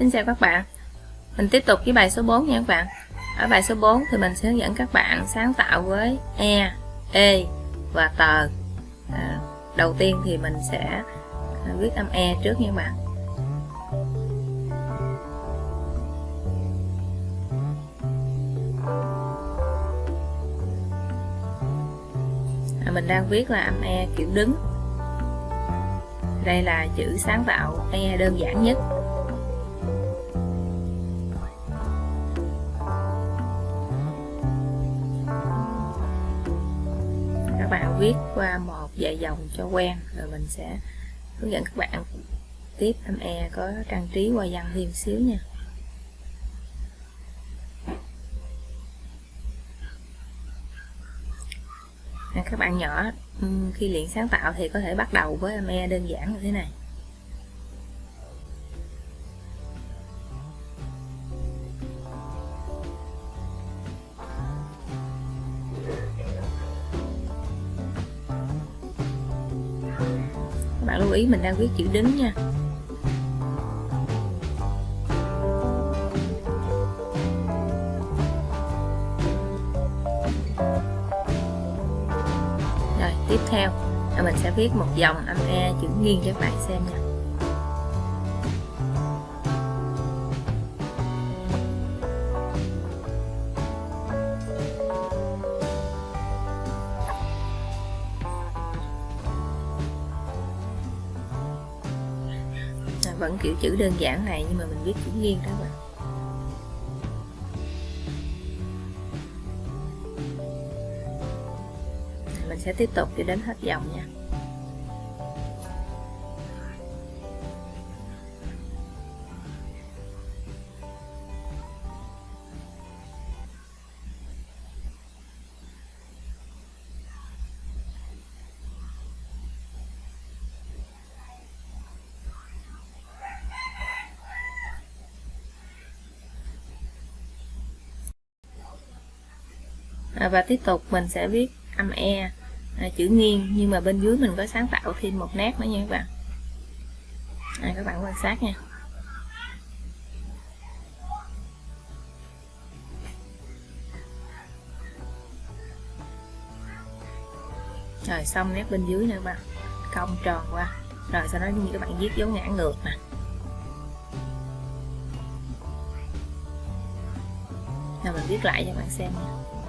Xin chào các bạn. Mình tiếp tục với bài số 4 nha các bạn. Ở bài số 4 thì mình sẽ hướng dẫn các bạn sáng tạo với E, E và tờ à, Đầu tiên thì mình sẽ à, viết âm E trước nha các bạn. À, Mình đang viết là âm E kiểu đứng. Đây là chữ sáng tạo E đơn giản nhất. Viết qua một vài dòng cho quen, rồi mình sẽ hướng dẫn các bạn. Tiếp, em E có trang trí qua văn thêm xíu nha. À, các bạn nhỏ khi luyện sáng tạo thì có thể bắt đầu với em E đơn giản như thế này. Bạn lưu ý mình đang viết chữ đứng nha. Rồi, tiếp theo. Là mình sẽ viết một dòng âm E chữ nghiêng cho các bạn xem nha. Vẫn kiểu chữ đơn giản này, nhưng mà mình viết chữ nghiêng đó bạn. Mình sẽ tiếp tục cho đến hết dòng nha. À, và tiếp tục mình sẽ viết âm E à, chữ nghiêng nhưng mà bên dưới mình có sáng tạo thêm một nét nữa nha các bạn. À, các bạn quan sát nha. Rồi xong nét bên dưới nữa các bạn. Cong tròn qua. Rồi sau đó như các bạn viết dấu ngã ngược nè. Rồi mình viết lại cho các bạn xem nha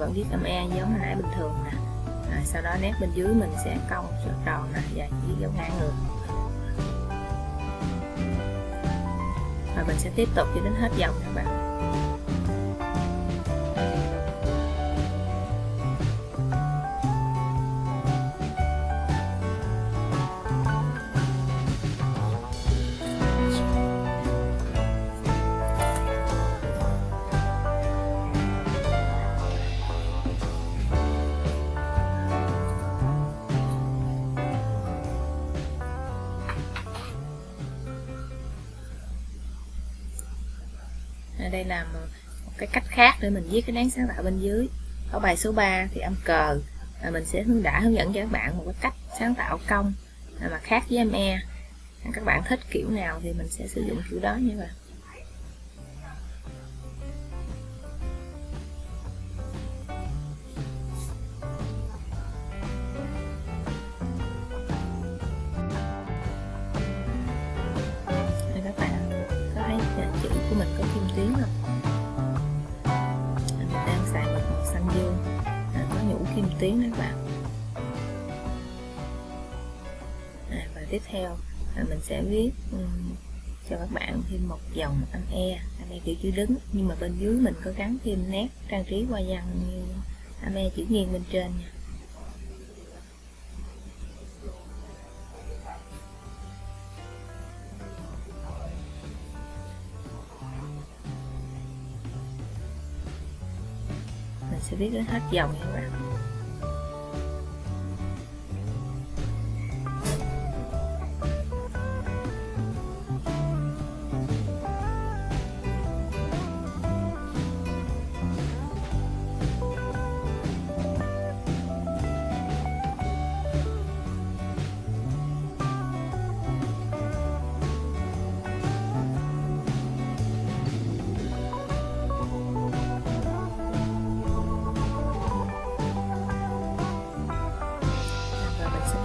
vẫn viết âm E giống hồi nãy bình thường nè. À, sau đó nét bên dưới mình sẽ cong cho tròn nè và viết dấu ngã ngược và mình sẽ tiếp tục cho đến hết dòng các bạn. Đây là một cái cách khác để mình viết cái đáng sáng tạo bên dưới. Ở bài số 3 thì âm cờ là mình sẽ hướng đã, hướng dẫn cho các bạn một cái cách sáng tạo công mà khác với âm e. Các bạn thích kiểu nào thì mình sẽ sử dụng kiểu đó như tuyến đó các bạn. À, và tiếp theo là mình sẽ viết um, cho các bạn thêm một dòng âm e. Âm e kiểu chữ đứng nhưng mà bên dưới mình có gắn thêm nét trang trí hoa văn như âm e chữ nghiêng bên trên nha. Mình sẽ viết đến hết dòng nha các bạn.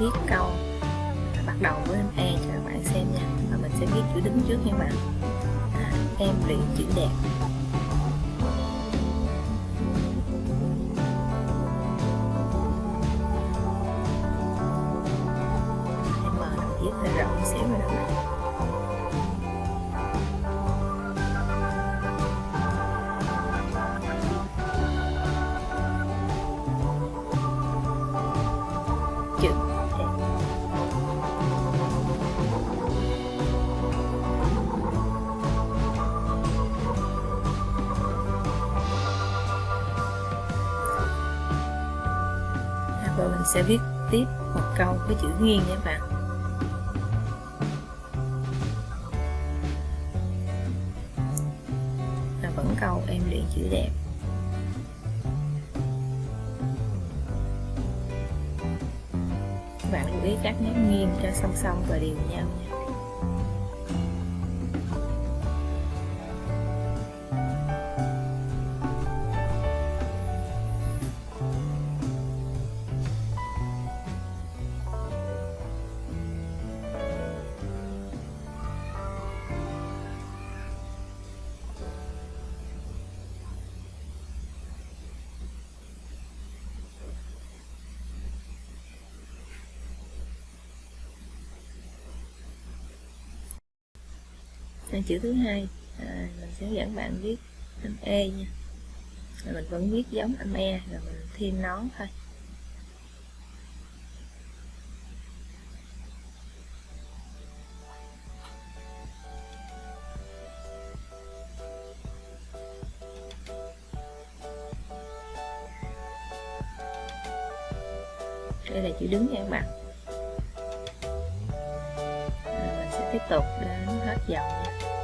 Viết câu. Bắt đầu với e cho các bạn xem nha. Và mình sẽ viết chữ đứng trước nha các bạn. À, em luyện chữ đẹp. Em mở viết hơi rộng xíu rồi các bạn. Sẽ viết tiếp một câu với chữ nghiêng nha các bạn. Và vẫn câu em luyện chữ đẹp. Các bạn lưu ý các nét nghiêng cho song song và đều nhau nha. Sang chữ thứ hai à, mình sẽ dẫn bạn viết âm e nha. Rồi mình vẫn viết giống âm e rồi mình thêm nón thôi. Đây là chữ đứng nha các bạn tiếp tục đến hết dòng nha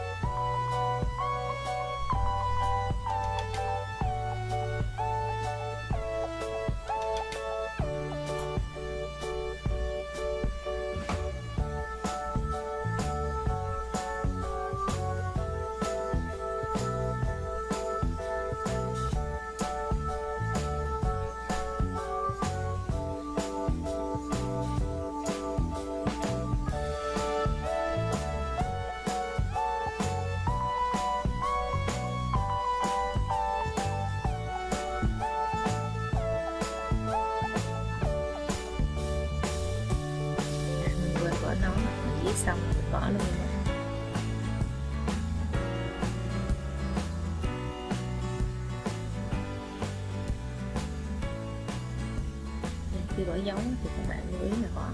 khi bỏ dấu thì các bạn lưu ý là có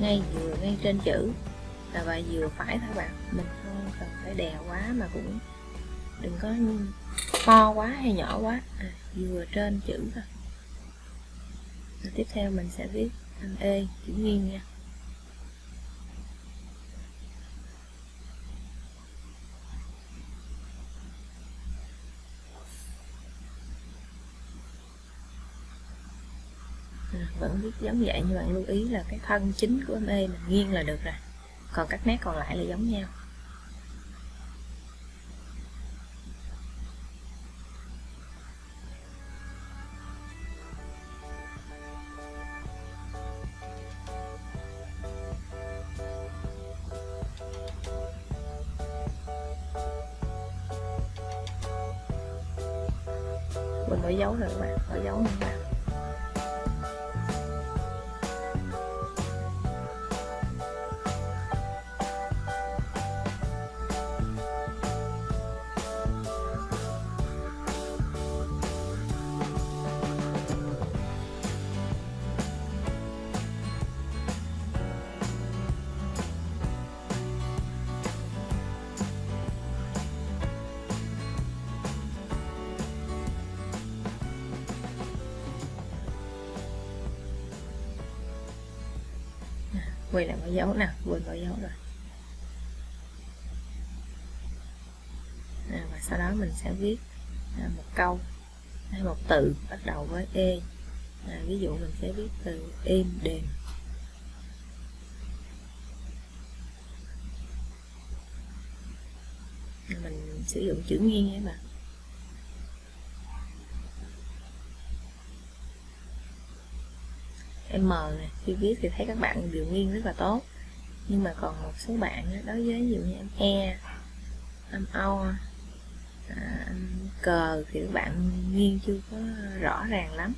ngay vừa ngay trên chữ. Là và vừa phải thôi bạn. Mình không cần phải đè quá mà cũng đừng có to quá hay nhỏ quá. À, vừa trên chữ thôi. Rồi tiếp theo mình sẽ viết anh e chữ nghiêng nha. Vẫn viết giống vậy, nhưng bạn lưu ý là cái thân chính của âm e mình nghiêng là được rồi. Còn các nét còn lại là giống nhau. Quay lại mọi dấu nè quên mọi dấu rồi. À, và sau đó mình sẽ viết à, một câu hay một từ bắt đầu với e. À, ví dụ mình sẽ viết từ im đềm. Mình sử dụng chữ nghiêng nhé bạn. M này khi viết thì thấy các bạn điều nghiêng rất là tốt. Nhưng mà còn một số bạn đối với ví dụ như âm e âm o à, âm cờ thì các bạn nghiêng chưa có rõ ràng lắm.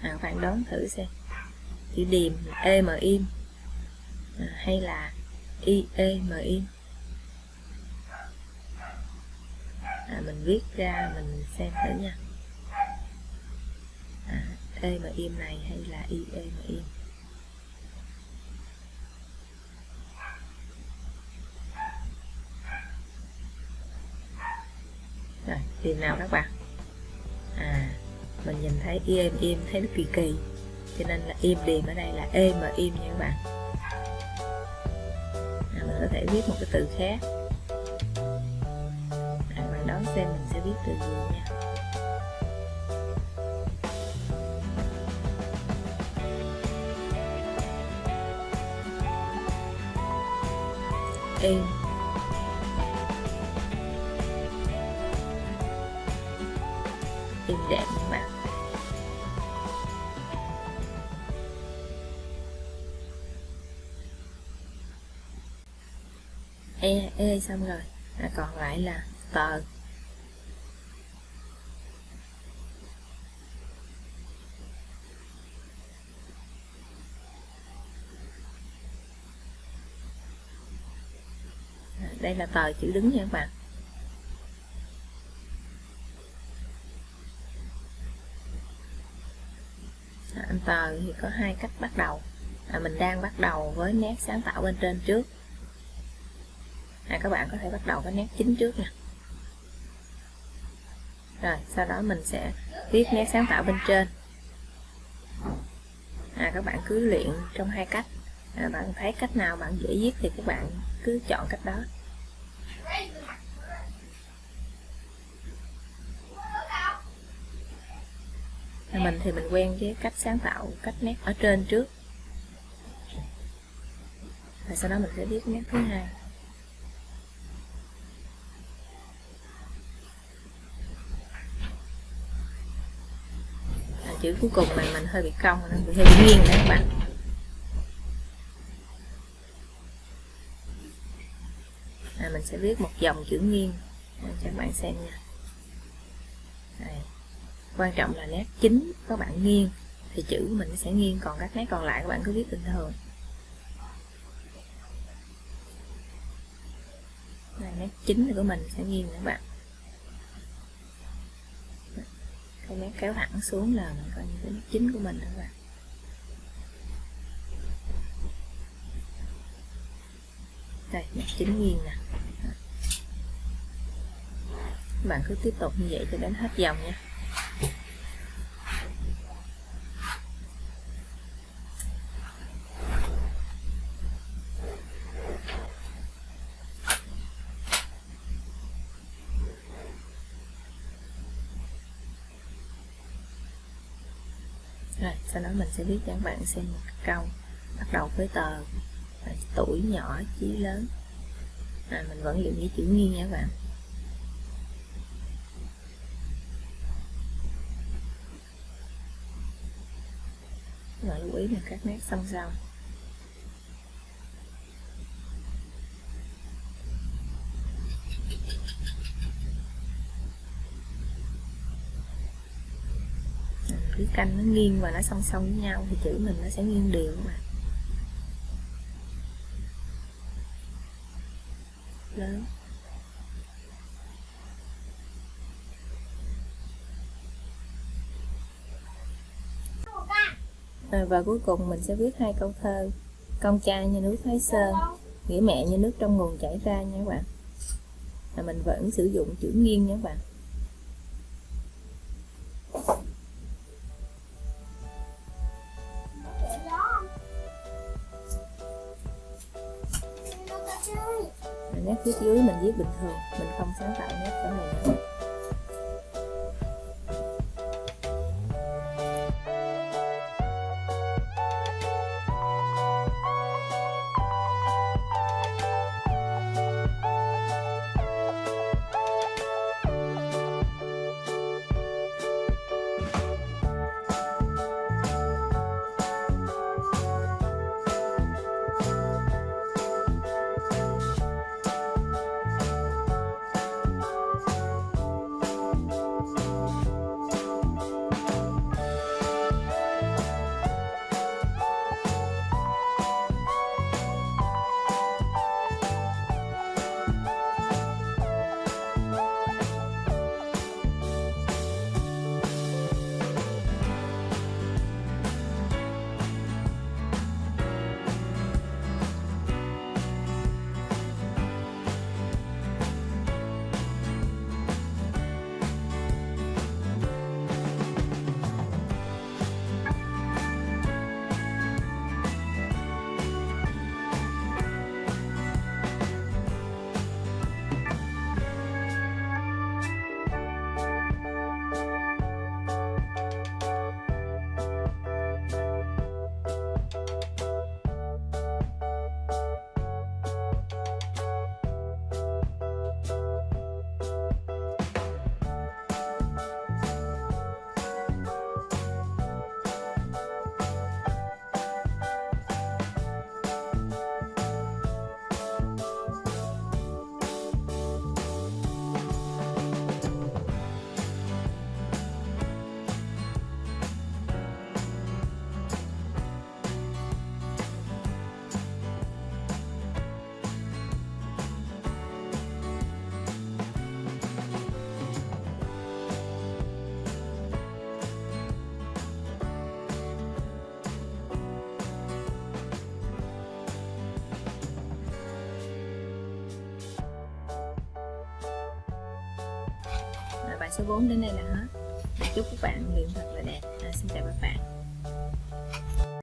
À, các bạn đoán thử xem. Chữ điềm e m im à, hay là i e m im à, mình viết ra mình xem thử nha. À, e mà im này hay là i e mà im? Rồi tìm nào các bạn? À mình nhìn thấy im im thấy nó kỳ kỳ. Cho nên là im điềm ở đây là e mà im nha các bạn. À, mình có thể viết một cái từ khác. Viết từ gì nha. Êm êm đẹp các bạn. E e xong rồi. À, còn lại là tờ. Đây là tờ chữ đứng nha các bạn. Dạ, anh tờ thì có hai cách bắt đầu. À, mình đang bắt đầu với nét sáng tạo bên trên trước. À, các bạn có thể bắt đầu với nét chính trước nè rồi sau đó mình sẽ viết nét sáng tạo bên trên. À, các bạn cứ luyện trong hai cách. À, bạn thấy cách nào bạn dễ viết thì các bạn cứ chọn cách đó. Mình thì mình quen với cách sáng tạo cách nét ở trên trước. Và sau đó mình sẽ viết nét thứ hai. À, chữ cuối cùng này mình hơi bị cong nên bị hơi bị nghiêng đấy các bạn. À, mình sẽ viết một dòng chữ nghiêng. À, cho các bạn xem nha quan trọng là nét chính các bạn nghiêng, thì chữ mình sẽ nghiêng, còn các nét còn lại các bạn cứ viết bình thường. Này nét chính của mình sẽ nghiêng các bạn. Cái nét kéo thẳng xuống là mình coi như cái nét chính của mình các bạn. Đây, nét chính nghiêng nè. Các bạn cứ tiếp tục như vậy cho đến hết dòng nha. Rồi sau đó mình sẽ viết cho các bạn xem một câu. Bắt đầu với tờ tuổi nhỏ chí lớn. À, mình vẫn dùng với chữ nghiêng nha các bạn. Và lưu ý là các nét song song cứ canh nó nghiêng và nó song song với nhau thì chữ mình nó sẽ nghiêng đều mà. Lớn. À, và cuối cùng mình sẽ viết hai câu thơ. Con trai như núi Thái Sơn nghĩa mẹ như nước trong nguồn chảy ra nha các bạn. Là mình vẫn sử dụng chữ nghiêng nha các bạn. Thiết phía dưới mình viết bình thường, mình không sáng tạo nét chỗ này nữa số 4 đến đây là hết. Chúc các bạn luyện thật